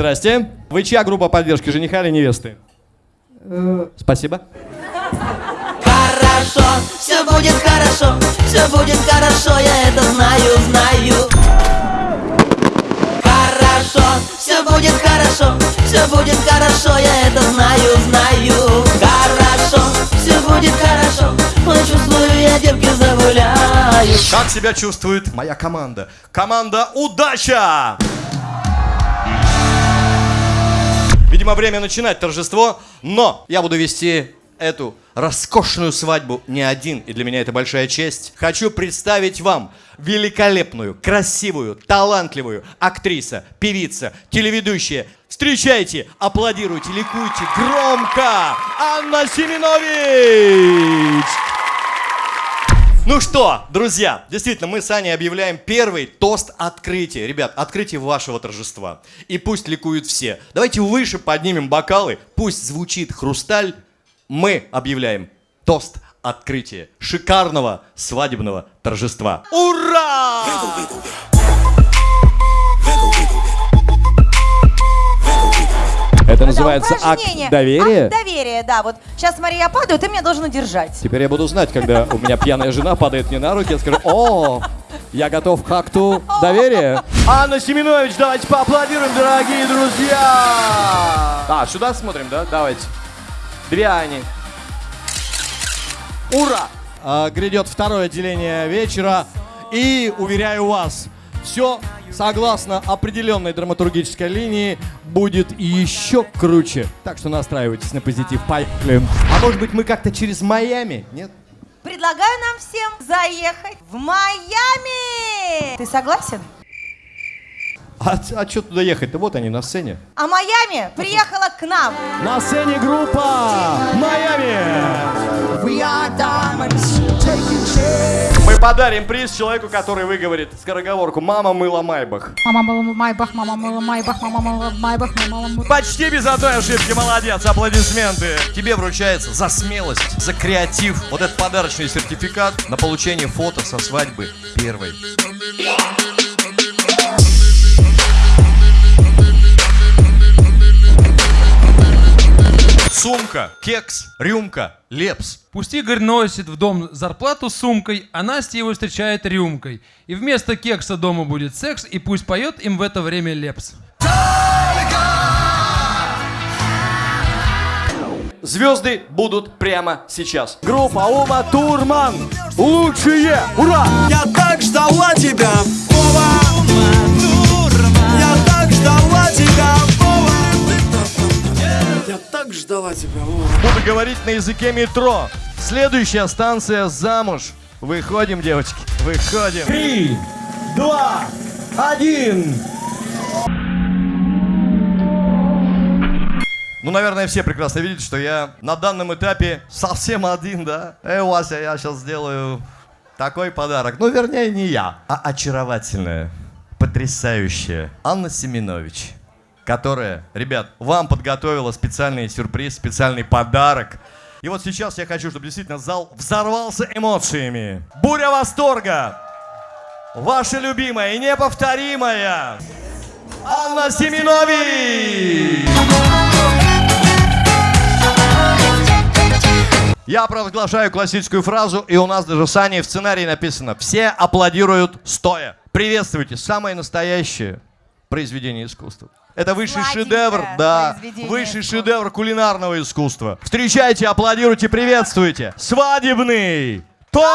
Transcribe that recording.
Здрасте. Вы чья группа поддержки, жениха или невесты? Спасибо. Хорошо, все будет хорошо, все будет хорошо, я это знаю, знаю. Хорошо, все будет хорошо, все будет хорошо, я это знаю, знаю. Хорошо, все будет хорошо, ой, чувствую, я девки загуляю. Как себя чувствует моя команда? Команда «Удача»! Видимо, время начинать торжество, но я буду вести эту роскошную свадьбу не один, и для меня это большая честь. Хочу представить вам великолепную, красивую, талантливую актриса, певица, телеведущая. Встречайте, аплодируйте, ликуйте громко! Анна Семенович! Ну что, друзья, действительно, мы с Аней объявляем первый тост открытия. Ребят, открытие вашего торжества. И пусть ликуют все. Давайте выше поднимем бокалы, пусть звучит хрусталь. Мы объявляем тост открытия шикарного свадебного торжества. Ура! Это называется акт доверия. Акт доверия, да. Вот сейчас, смотри, я падаю, ты меня должен удержать. Теперь я буду знать, когда у меня пьяная жена падает мне на руки, я скажу, о, я готов к акту доверия. Анна Семенович, давайте поаплодируем, дорогие друзья. А, сюда смотрим, да? Давайте. Две Ани. Ура! А, грядет второе отделение вечера. И, уверяю вас, все согласно определенной драматургической линии будет еще круче. Так что настраивайтесь на позитив. Поехали. А может быть мы как-то через Майами? Нет? Предлагаю нам всем заехать в Майами. Ты согласен? А, а что туда ехать-то? Вот они на сцене. А Майами приехала к нам. На сцене группа Майами. Подарим приз человеку, который выговорит скороговорку «Мама мыла Майбах». Мама мыла Майбах, мама мыла Майбах, мама мыла Майбах, мама мыла... Почти без одной ошибки, молодец, аплодисменты. Тебе вручается за смелость, за креатив вот этот подарочный сертификат на получение фото со свадьбы первой. Сумка, кекс, рюмка, лепс. Пусть Игорь носит в дом зарплату с сумкой, а Настя его встречает рюмкой. И вместо кекса дома будет секс, и пусть поет им в это время лепс. Звезды будут прямо сейчас. Группа Ума Турман. Лучшие. Ура! Я так ждала тебя, тебя, Вова Буду говорить на языке метро. Следующая станция замуж. Выходим, девочки. Выходим. Три, два, один. Ну, наверное, все прекрасно видят, что я на данном этапе совсем один, да? Эй, Вася, я сейчас сделаю такой подарок. Ну, вернее, не я, а очаровательная, потрясающая Анна Семенович, которая, ребят, вам подготовила специальный сюрприз, специальный подарок. И вот сейчас я хочу, чтобы действительно зал взорвался эмоциями. Буря восторга! Ваша любимая и неповторимая Анна Семенович! Я провозглашаю классическую фразу, и у нас даже с Аней в сценарии написано «Все аплодируют стоя». Приветствуйте, самое настоящее произведение искусства. Это высший шедевр, да, высший искусства. шедевр кулинарного искусства. Встречайте, аплодируйте, приветствуйте. Свадебный торт!